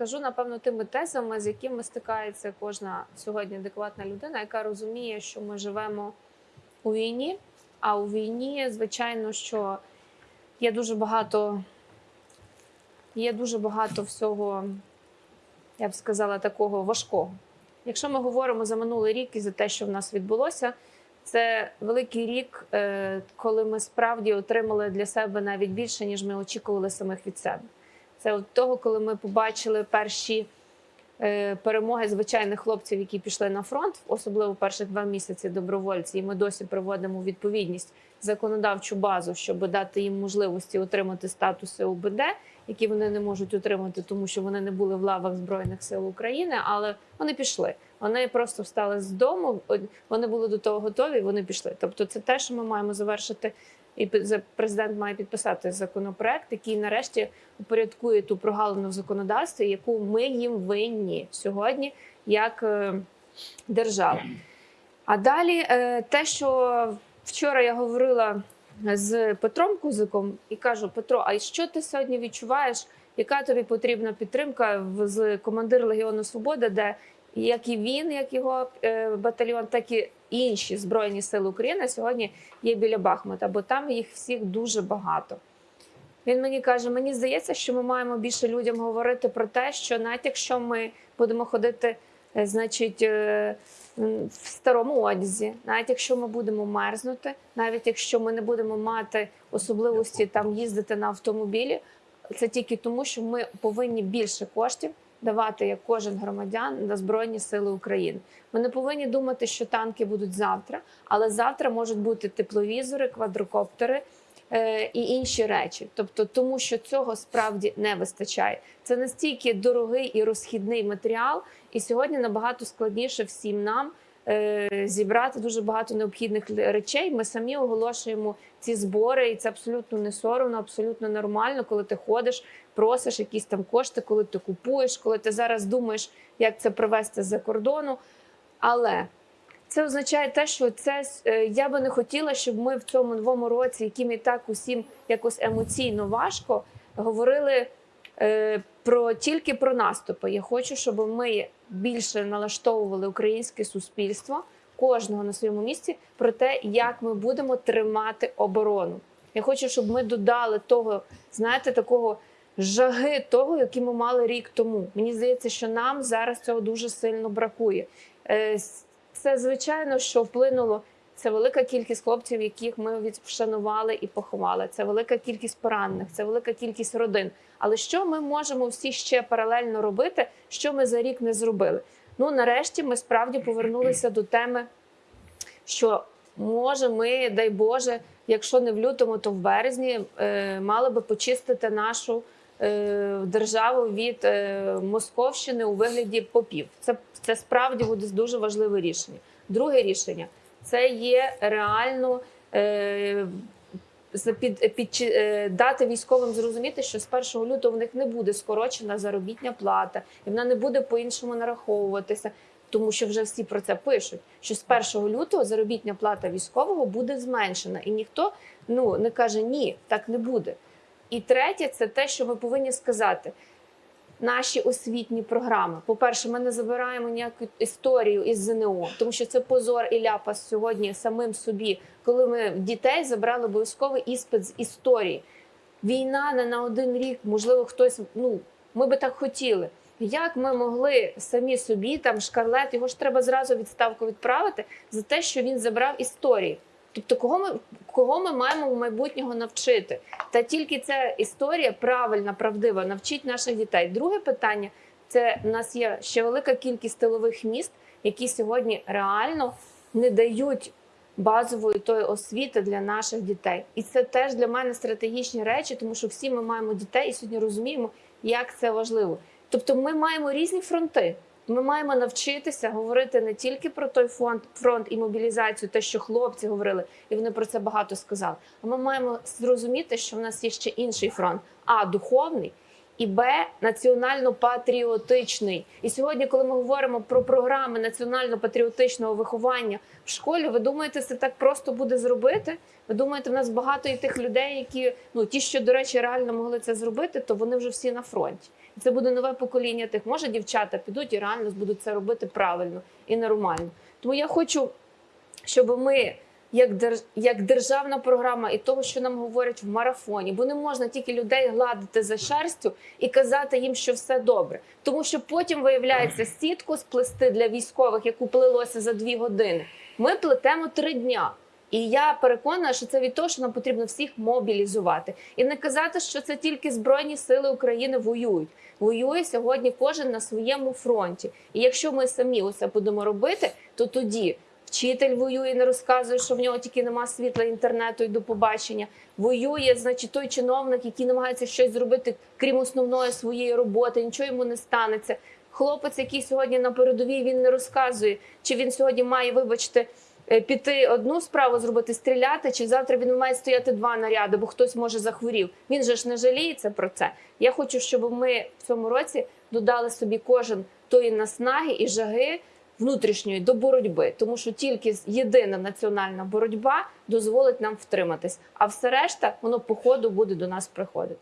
скажу напевно тими тезами, з якими стикається кожна сьогодні адекватна людина, яка розуміє, що ми живемо у війні. А у війні, звичайно, що є дуже багато, є дуже багато всього, я б сказала, такого важкого. Якщо ми говоримо за минулий рік і за те, що в нас відбулося, це великий рік, е, коли ми справді отримали для себе навіть більше, ніж ми очікували самих від себе. Це от того, коли ми побачили перші е, перемоги звичайних хлопців, які пішли на фронт, особливо перших два місяці добровольці, і ми досі приводимо відповідність законодавчу базу, щоб дати їм можливості отримати статуси УБД, які вони не можуть отримати, тому що вони не були в лавах Збройних сил України, але вони пішли. Вони просто встали з дому, вони були до того готові, вони пішли. Тобто, це те, що ми маємо завершити. І президент має підписати законопроект, який нарешті упорядкує ту прогалину в законодавстві, яку ми їм винні сьогодні як е, держава. А далі е, те, що вчора я говорила з Петром Кузиком і кажу: Петро, а що ти сьогодні відчуваєш? Яка тобі потрібна підтримка з командир Легіону Свобода, де як і він, як його е, батальйон, так і інші збройні сили України сьогодні є біля Бахмута, бо там їх всіх дуже багато. Він мені каже: мені здається, що ми маємо більше людям говорити про те, що навіть якщо ми будемо ходити, е, значить, е, в старому одязі, навіть якщо ми будемо мерзнути, навіть якщо ми не будемо мати особливості там їздити на автомобілі, це тільки тому, що ми повинні більше коштів давати як кожен громадян на Збройні Сили України. Ми не повинні думати, що танки будуть завтра, але завтра можуть бути тепловізори, квадрокоптери е, і інші речі. Тобто, тому що цього справді не вистачає. Це настільки дорогий і розхідний матеріал, і сьогодні набагато складніше всім нам. Е, Зібрати дуже багато необхідних речей. Ми самі оголошуємо ці збори, і це абсолютно не соромно, абсолютно нормально, коли ти ходиш, просиш якісь там кошти, коли ти купуєш, коли ти зараз думаєш, як це привезти з-за кордону. Але це означає те, що це е, я би не хотіла, щоб ми в цьому новому році, яким і так усім якось емоційно важко, говорили про тільки про наступи. Я хочу, щоб ми більше налаштовували українське суспільство, кожного на своєму місці, про те, як ми будемо тримати оборону. Я хочу, щоб ми додали того, знаєте, такого жаги того, який ми мали рік тому. Мені здається, що нам зараз цього дуже сильно бракує. Е, Це звичайно, що вплинуло. Це велика кількість хлопців, яких ми від- вшанували і поховали. Це велика кількість поранених, це велика кількість родин. Але що ми можемо всі ще паралельно робити, що ми за рік не зробили? Ну нарешті ми справді повернулися до теми, що може, ми, дай Боже, якщо не в лютому, то в березні е, мали би почистити нашу е, державу від е, Московщини у вигляді попів. Це, це справді буде дуже важливе рішення. Друге рішення це є реально. Е, під, під, е, дати військовим зрозуміти, що з 1 лютого в них не буде скорочена заробітня плата, і вона не буде по-іншому нараховуватися, тому що вже всі про це пишуть. Що з 1 лютого заробітня плата військового буде зменшена, і ніхто ну не каже ні, так не буде. І третє, це те, що ми повинні сказати. Наші освітні програми. По-перше, ми не забираємо ніяку історію із ЗНО, тому що це позор і ляпас сьогодні самим собі, коли ми дітей забрали обов'язковий іспит з історії. Війна не на один рік, можливо, хтось. Ну ми би так хотіли. Як ми могли самі собі там шкарлет, його ж треба зразу відставку відправити за те, що він забрав історії. Тобто, кого ми кого ми маємо в майбутнього навчити? Та тільки ця історія правильна, правдива, навчить наших дітей. Друге питання це в нас є ще велика кількість тилових міст, які сьогодні реально не дають базової тої освіти для наших дітей. І це теж для мене стратегічні речі, тому що всі ми маємо дітей і сьогодні розуміємо, як це важливо. Тобто, ми маємо різні фронти. Ми маємо навчитися говорити не тільки про той фонд, фронт і мобілізацію, те, що хлопці говорили, і вони про це багато сказали. А ми маємо зрозуміти, що в нас є ще інший фронт, а духовний і Б національно-патріотичний. І сьогодні, коли ми говоримо про програми національно-патріотичного виховання в школі, ви думаєте, це так просто буде зробити? Ви думаєте, в нас багато і тих людей, які ну ті, що до речі, реально могли це зробити, то вони вже всі на фронті. І це буде нове покоління тих. Може, дівчата підуть і реально будуть це робити правильно і нормально. Тому я хочу, щоб ми як, держ... як державна програма і того, що нам говорять в марафоні, бо не можна тільки людей гладити за шерстю і казати їм, що все добре. Тому що потім виявляється сітку сплести для військових, яку плелося за дві години. Ми плетемо три дня. І я переконана, що це від того, що нам потрібно всіх мобілізувати і не казати, що це тільки збройні сили України воюють. Воює сьогодні кожен на своєму фронті. І якщо ми самі усе будемо робити, то тоді вчитель воює, не розказує, що в нього тільки нема світла, інтернету і до побачення. Воює, значить, той чиновник, який намагається щось зробити, крім основної своєї роботи, нічого йому не станеться. Хлопець, який сьогодні на передовій, він не розказує, чи він сьогодні має, вибачте, е, піти одну справу зробити, стріляти, чи завтра він має стояти два наряди, бо хтось може захворів. Він же ж не жаліється про це. Я хочу, щоб ми в цьому році додали собі кожен тої наснаги і жаги внутрішньої до боротьби, тому що тільки єдина національна боротьба дозволить нам втриматись, а все решта воно по ходу буде до нас приходити.